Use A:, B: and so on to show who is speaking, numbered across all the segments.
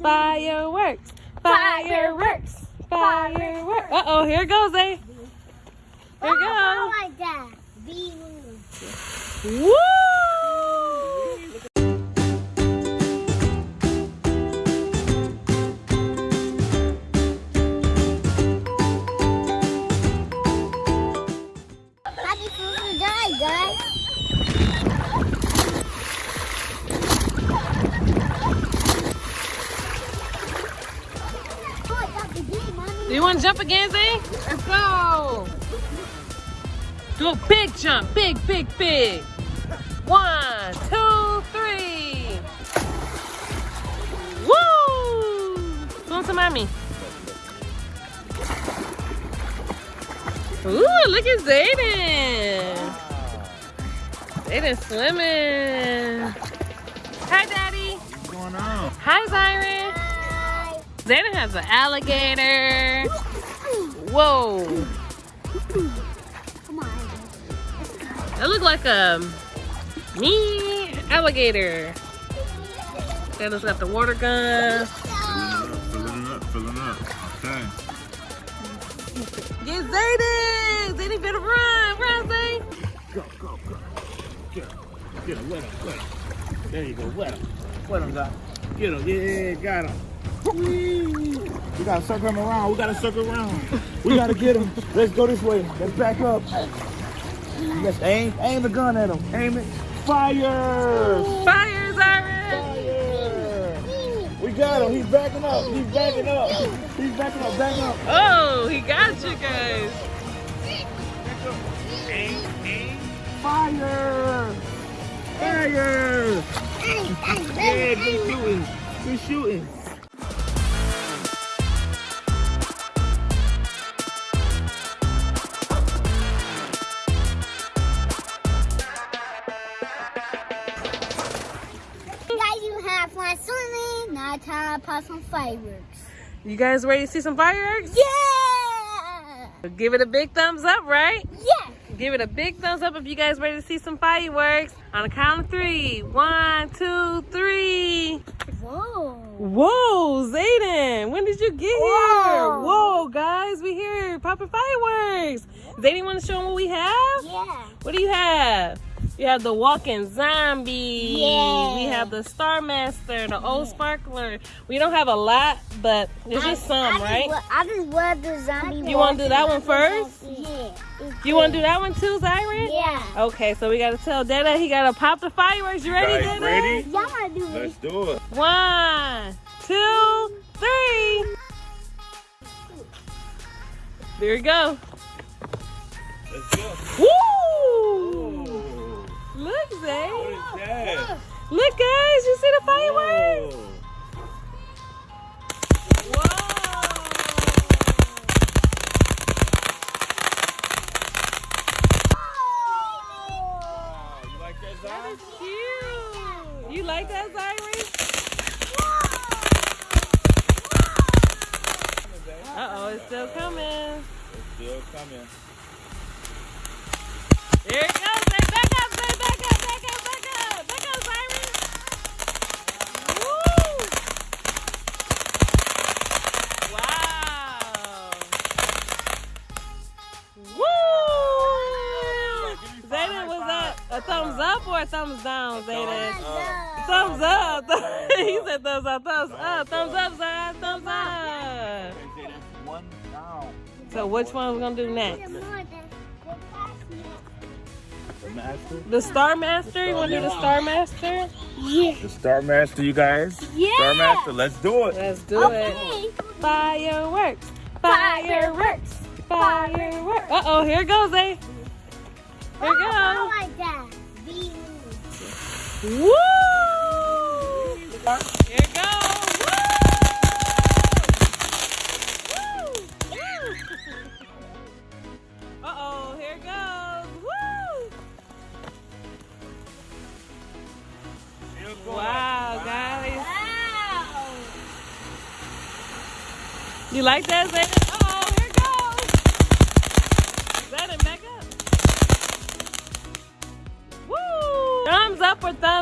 A: Fireworks. Fireworks. Fireworks. Uh oh, here goes, eh? Here
B: Oh,
A: goes.
B: like that. Be
A: Woo! You want to jump again, Zay? Let's go. Do a big jump. Big, big, big. One, two, three. Woo! Come to mommy. Ooh, look at Zayden. Zayden swimming. Hi, Daddy.
C: What's going on?
A: Hi, Zyron. Zayden has an alligator. Whoa.
B: Come on.
A: That look like a me alligator. Zayden's got the water gun.
C: Filling up, filling up. Okay.
A: Get Zayden! Zayden better run. Run, Zay.
C: Go, go, go. Get him. Get him. Wet him. Wet him. There you go. Wet him. Wet him, Doc. Get him. Yeah, got him. Whee! We gotta circle him around. We gotta circle around. We gotta get him. Let's go this way. Let's back up. Let's aim. Aim the gun at him. Aim it. Fire!
A: Fire, Zyron!
C: Fire! We got him. He's backing up. He's backing up. He's backing up. Back up.
A: Oh, he got you guys.
C: Aim, aim, fire! Fire! Yeah, good shooting. Good shooting.
B: To pop some fireworks.
A: You guys ready to see some fireworks?
B: Yeah!
A: Give it a big thumbs up, right?
B: Yeah!
A: Give it a big thumbs up if you guys ready to see some fireworks. On the count of three. One, two, three.
B: Whoa!
A: Whoa, Zayden, when did you get here?
B: Whoa.
A: Whoa, guys, we here popping fireworks. Zayden, want to show them what we have?
B: Yeah!
A: What do you have? You have the walking zombie.
B: Yeah.
A: We have the Star Master, the old sparkler. We don't have a lot, but there's just some,
B: I
A: right?
B: Just, I just love the zombie.
A: You wanna do that one first?
B: Yeah.
A: You want to do that one too, Zyron?
B: Yeah.
A: Okay, so we got to tell Dada he got to pop the fireworks. You ready,
C: guys
A: Dada?
C: ready?
B: Y'all wanna do
C: Let's do it.
A: One, two, three. There you go.
C: Let's go.
A: Woo! Look,
C: What is that?
A: Look, guys. You see the fireworks?
C: Whoa. Wow, you like that,
A: is cute. You like that, Zyron? Uh-oh, it's still coming.
C: It's still coming.
A: There it goes. Up or a thumbs down, Zayden? Thumbs up. he said thumbs up, thumbs up, thumbs up, Zay, thumbs up.
C: They say that's one down.
A: So which one we gonna do next?
C: The master.
A: The Star Master? You wanna do the Star Master?
B: Yeah.
C: The Star Master, you guys.
B: Yeah.
C: Star Master, let's do it.
A: Let's do it.
B: Okay.
A: Fireworks, fireworks, fireworks. Uh oh, here goes, eh? Here
B: Oh,
A: goes.
B: Like that. Be
A: Woo! Here it goes. Woo! Woo! Uh oh, here it goes. Woo! Wow, guys.
B: Wow.
A: You like that, Zayden?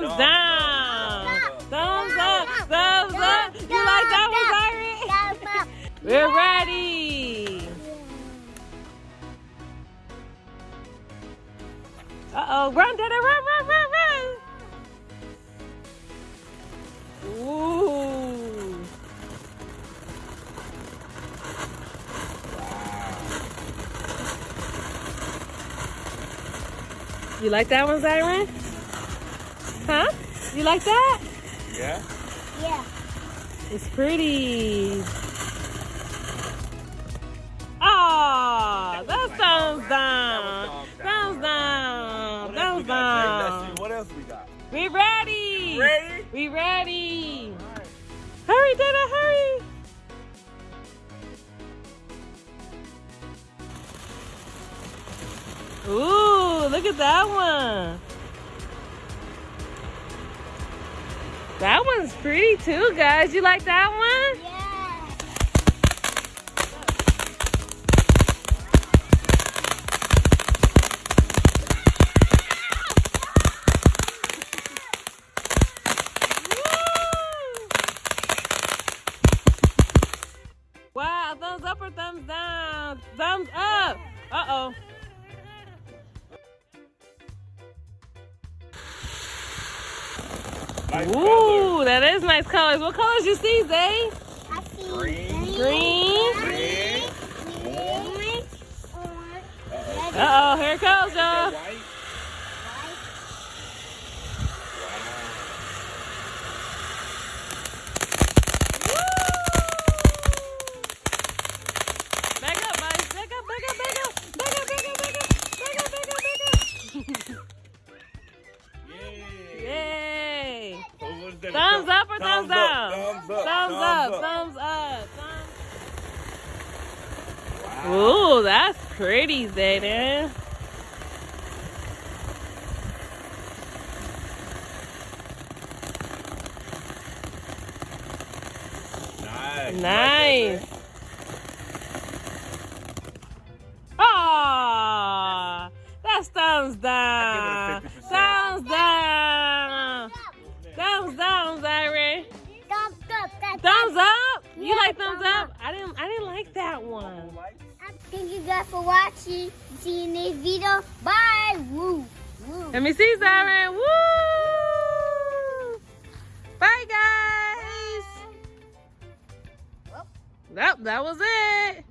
A: Thumbs down?
C: up.
A: Thumbs up, thumbs up. You like We're ready. Uh-oh, run, Daddy, run, run, run, run. Ooh. You like that one, Zyron? Huh? You like that?
C: Yeah?
B: Yeah.
A: It's pretty. Oh, that down. Thumbs down.
C: What else we
A: Thumbs
C: got,
A: down.
C: What else we got?
A: We ready.
C: Ready?
A: We ready.
C: Right.
A: Hurry, Dada, hurry. Ooh, look at that one. That one's pretty too, guys. You like that one?
B: Yeah.
C: Nice color.
A: Ooh, that is nice colors. What colors you see, Zay?
B: I see
C: Green.
A: Green.
C: Red.
B: orange, orange,
A: Uh-oh, here it goes, y'all. Thumbs up or thumbs down?
C: Thumbs up.
A: Thumbs up, thumbs up. Thumbs- Ooh, that's pretty, Zayden.
C: Nice.
A: Nice. Ah, that's thumbs down. Like thumbs
B: thumbs
A: up? I didn't. I didn't like that one.
B: Thank you guys for watching. See you in this video. Bye. Woo. Woo.
A: Let me see, Zyron. Woo! Bye, guys. Nope, that was it.